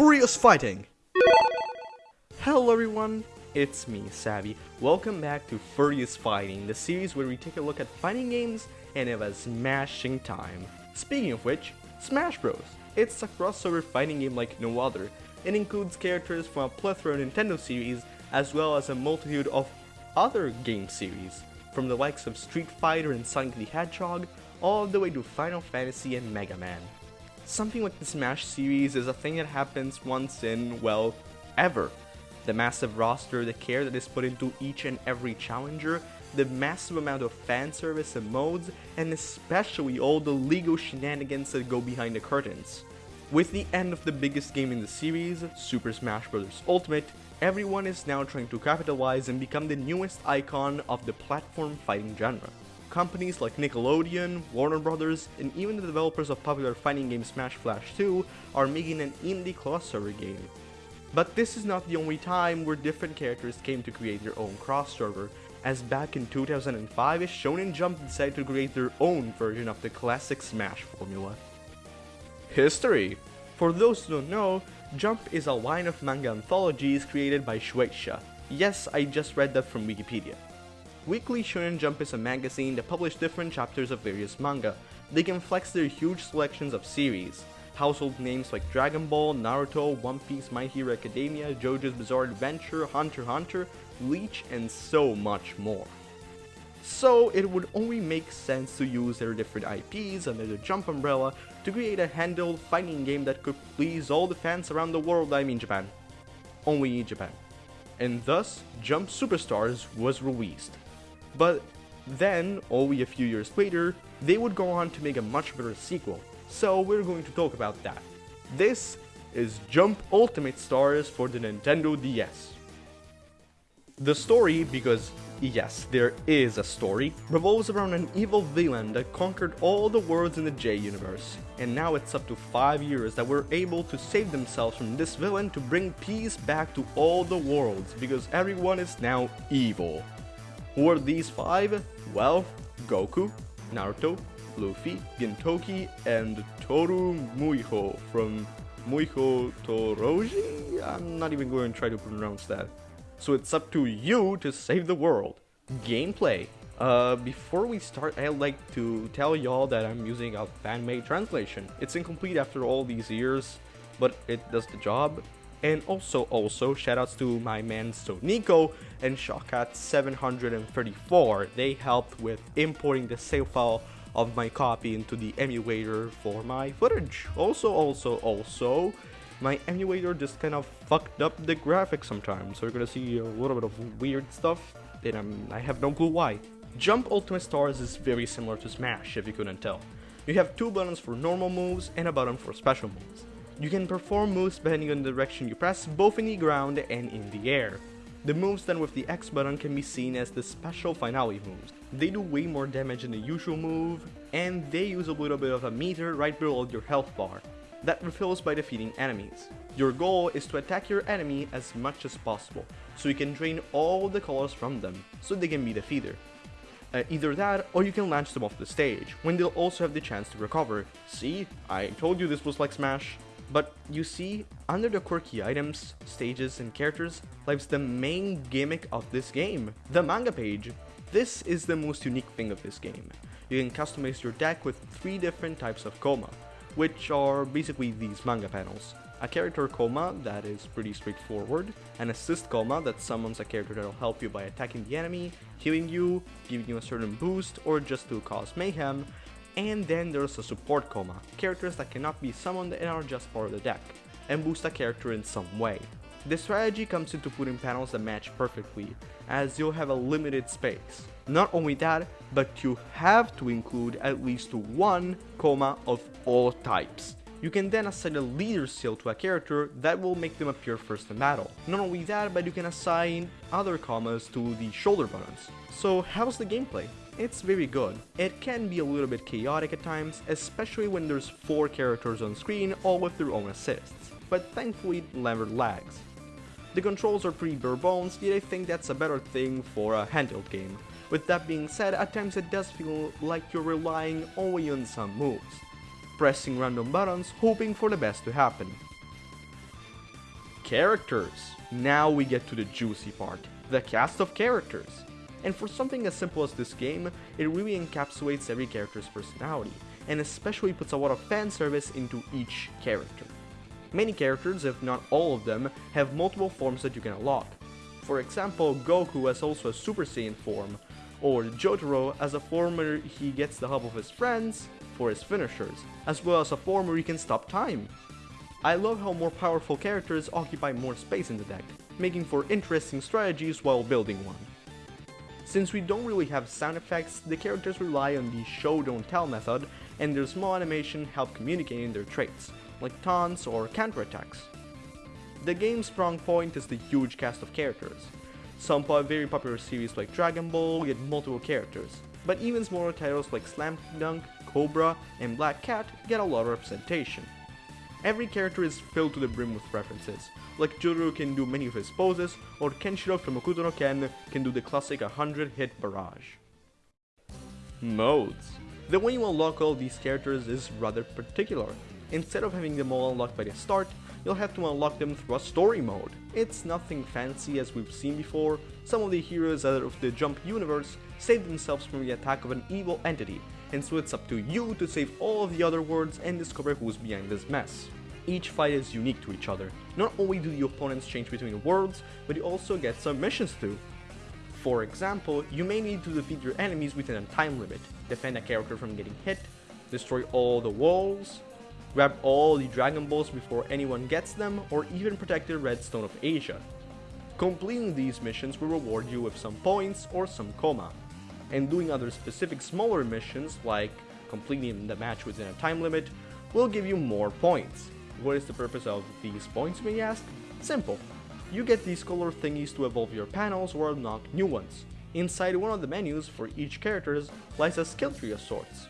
Furious Fighting! Hello everyone, it's me, Savvy. Welcome back to Furious Fighting, the series where we take a look at fighting games and have a smashing time. Speaking of which, Smash Bros. It's a crossover fighting game like no other. It includes characters from a plethora of Nintendo series as well as a multitude of other game series, from the likes of Street Fighter and Sonic the Hedgehog, all the way to Final Fantasy and Mega Man. Something like the Smash series is a thing that happens once in, well, ever. The massive roster, the care that is put into each and every challenger, the massive amount of fan service and modes, and especially all the legal shenanigans that go behind the curtains. With the end of the biggest game in the series, Super Smash Bros. Ultimate, everyone is now trying to capitalize and become the newest icon of the platform fighting genre. Companies like Nickelodeon, Warner Brothers, and even the developers of popular fighting game Smash Flash 2 are making an indie crossover game. But this is not the only time where different characters came to create their own crossover, as back in 2005 Shonen Jump decided to create their own version of the classic Smash formula. History For those who don't know, Jump is a line of manga anthologies created by Shueisha. Yes, I just read that from Wikipedia. Weekly Shonen Jump is a magazine that publishes different chapters of various manga. They can flex their huge selections of series. Household names like Dragon Ball, Naruto, One Piece, My Hero Academia, JoJo's Bizarre Adventure, Hunter Hunter, Bleach, and so much more. So it would only make sense to use their different IPs under the Jump umbrella to create a handheld fighting game that could please all the fans around the world, I mean Japan. Only in Japan. And thus, Jump Superstars was released. But then, only a few years later, they would go on to make a much better sequel, so we're going to talk about that. This is Jump Ultimate Stars for the Nintendo DS. The story, because yes, there is a story, revolves around an evil villain that conquered all the worlds in the J universe, and now it's up to 5 years that we're able to save themselves from this villain to bring peace back to all the worlds, because everyone is now evil. Who are these five? Well, Goku, Naruto, Luffy, Gintoki, and Toru Muhyo from Muhyo Toroji? I'm not even going to try to pronounce that. So it's up to you to save the world. Gameplay. Uh, before we start, I'd like to tell y'all that I'm using a fan-made translation. It's incomplete after all these years, but it does the job. And also, also, shoutouts to my man Nico and Shawkat734. They helped with importing the save file of my copy into the emulator for my footage. Also, also, also, my emulator just kind of fucked up the graphics sometimes, so you're gonna see a little bit of weird stuff, and I'm, um, I have no clue why. Jump Ultimate Stars is very similar to Smash, if you couldn't tell. You have two buttons for normal moves and a button for special moves. You can perform moves depending on the direction you press, both in the ground and in the air. The moves done with the X button can be seen as the special finale moves. They do way more damage than the usual move, and they use a little bit of a meter right below your health bar. That refills by defeating enemies. Your goal is to attack your enemy as much as possible, so you can drain all the colors from them, so they can be defeated. Uh, either that, or you can launch them off the stage, when they'll also have the chance to recover. See? I told you this was like Smash. But you see, under the quirky items, stages, and characters lies the main gimmick of this game, the manga page. This is the most unique thing of this game. You can customize your deck with three different types of Koma, which are basically these manga panels. A character Koma that is pretty straightforward, an assist Koma that summons a character that will help you by attacking the enemy, healing you, giving you a certain boost, or just to cause mayhem, and then there's a support Koma, characters that cannot be summoned and are just part of the deck, and boost a character in some way. This strategy comes into putting panels that match perfectly, as you'll have a limited space. Not only that, but you have to include at least one Koma of all types. You can then assign a leader seal to a character that will make them appear first in battle. Not only that, but you can assign other Komas to the shoulder buttons. So how's the gameplay? It's very good. It can be a little bit chaotic at times, especially when there's 4 characters on screen all with their own assists, but thankfully never lags. The controls are pretty bare bones, yet I think that's a better thing for a handheld game. With that being said, at times it does feel like you're relying only on some moves, pressing random buttons hoping for the best to happen. Characters! Now we get to the juicy part, the cast of characters. And for something as simple as this game, it really encapsulates every character's personality, and especially puts a lot of fan service into each character. Many characters, if not all of them, have multiple forms that you can unlock. For example, Goku has also a Super Saiyan form, or Jotaro as a form where he gets the help of his friends for his finishers, as well as a form where he can stop time. I love how more powerful characters occupy more space in the deck, making for interesting strategies while building one. Since we don't really have sound effects, the characters rely on the show don't tell method, and their small animation help communicating their traits, like taunts or counterattacks. The game's strong point is the huge cast of characters. Some very popular series like Dragon Ball get multiple characters, but even smaller titles like Slam Dunk, Cobra, and Black Cat get a lot of representation. Every character is filled to the brim with references, like Jotaro can do many of his poses, or Kenshiro from Hokuto no Ken can do the classic 100 hit barrage. Modes. The way you unlock all these characters is rather particular. Instead of having them all unlocked by the start, you'll have to unlock them through a story mode. It's nothing fancy as we've seen before, some of the heroes out of the Jump universe save themselves from the attack of an evil entity, and so it's up to you to save all of the other worlds and discover who's behind this mess. Each fight is unique to each other. Not only do the opponents change between worlds, but you also get some missions too. For example, you may need to defeat your enemies within a time limit, defend a character from getting hit, destroy all the walls, grab all the Dragon Balls before anyone gets them, or even protect the Redstone of Asia. Completing these missions will reward you with some points or some Koma and doing other specific smaller missions, like completing the match within a time limit, will give you more points. What is the purpose of these points, may you ask? Simple. You get these color thingies to evolve your panels or unlock new ones. Inside one of the menus for each character lies a skill tree of sorts.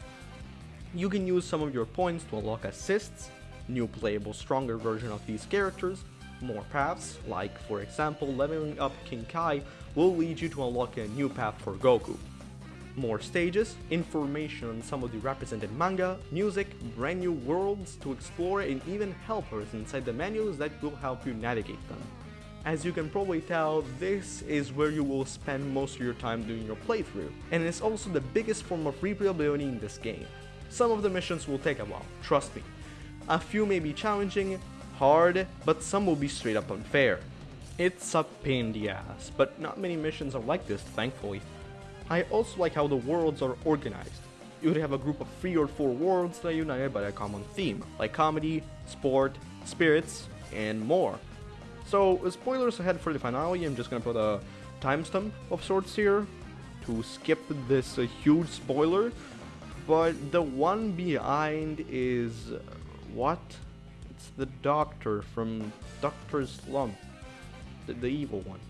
You can use some of your points to unlock assists, new playable stronger version of these characters, more paths, like for example leveling up King Kai will lead you to unlock a new path for Goku more stages, information on some of the represented manga, music, brand new worlds to explore and even helpers inside the menus that will help you navigate them. As you can probably tell, this is where you will spend most of your time doing your playthrough, and it's also the biggest form of replayability in this game. Some of the missions will take a while, trust me. A few may be challenging, hard, but some will be straight up unfair. It's a pain in the ass, but not many missions are like this, thankfully. I also like how the worlds are organized. You would have a group of 3 or 4 worlds that are united by a common theme, like comedy, sport, spirits, and more. So, spoilers ahead for the finale, I'm just gonna put a timestamp of sorts here to skip this uh, huge spoiler, but the one behind is... what? It's the doctor from Doctor Slump, the, the evil one.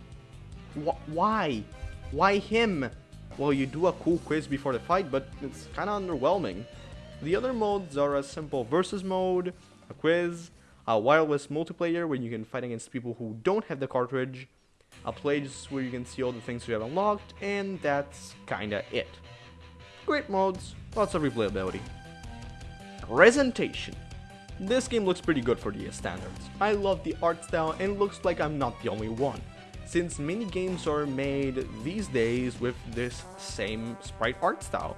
Wh why? Why him? Well, you do a cool quiz before the fight, but it's kinda underwhelming. The other modes are a simple versus mode, a quiz, a wireless multiplayer where you can fight against people who don't have the cartridge, a place where you can see all the things you have unlocked, and that's kinda it. Great modes, lots of replayability. Presentation. This game looks pretty good for DS standards. I love the art style and looks like I'm not the only one since many games are made these days with this same sprite art style.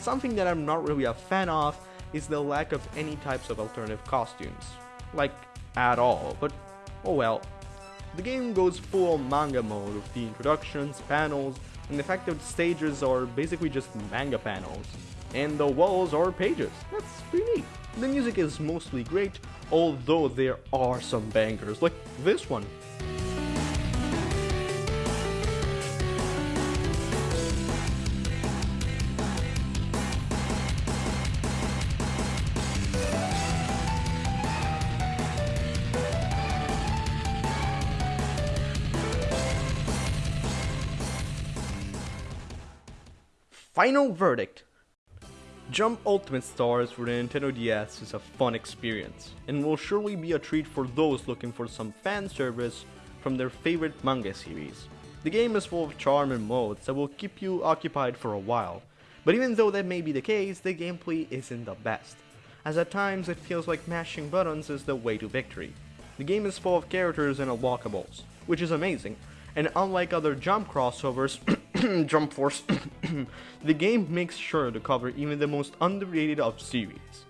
Something that I'm not really a fan of is the lack of any types of alternative costumes. Like, at all, but oh well. The game goes full manga mode with the introductions, panels, and the fact that stages are basically just manga panels. And the walls are pages. That's pretty neat. The music is mostly great, although there are some bangers, like this one. Final verdict. Jump Ultimate Stars for the Nintendo DS is a fun experience, and will surely be a treat for those looking for some fan service from their favorite manga series. The game is full of charm and modes that will keep you occupied for a while, but even though that may be the case, the gameplay isn't the best, as at times it feels like mashing buttons is the way to victory. The game is full of characters and unlockables, which is amazing. And unlike other jump crossovers, Jump Force, the game makes sure to cover even the most underrated of series.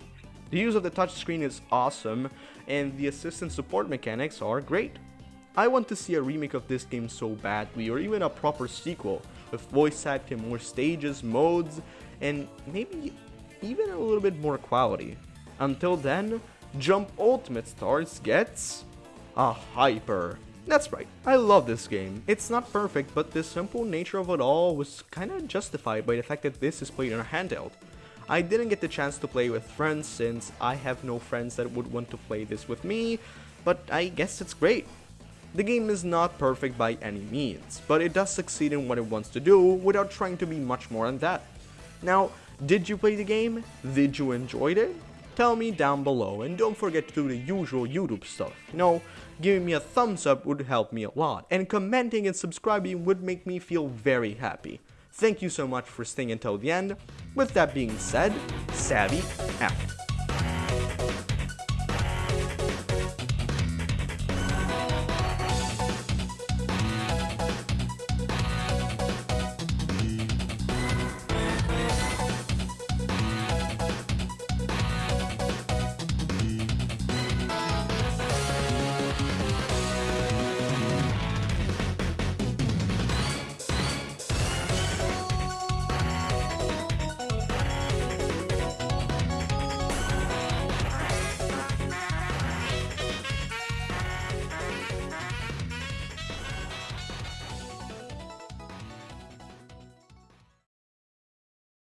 The use of the touchscreen is awesome, and the assistant support mechanics are great. I want to see a remake of this game so badly, or even a proper sequel, with voice acting, more stages, modes, and maybe even a little bit more quality. Until then, Jump Ultimate Stars gets a hyper. That's right, I love this game. It's not perfect, but the simple nature of it all was kinda justified by the fact that this is played on a handheld. I didn't get the chance to play with friends since I have no friends that would want to play this with me, but I guess it's great. The game is not perfect by any means, but it does succeed in what it wants to do without trying to be much more than that. Now, did you play the game? Did you enjoy it? Tell me down below and don't forget to do the usual YouTube stuff. You know, giving me a thumbs up would help me a lot and commenting and subscribing would make me feel very happy. Thank you so much for staying until the end. With that being said, Savvy out.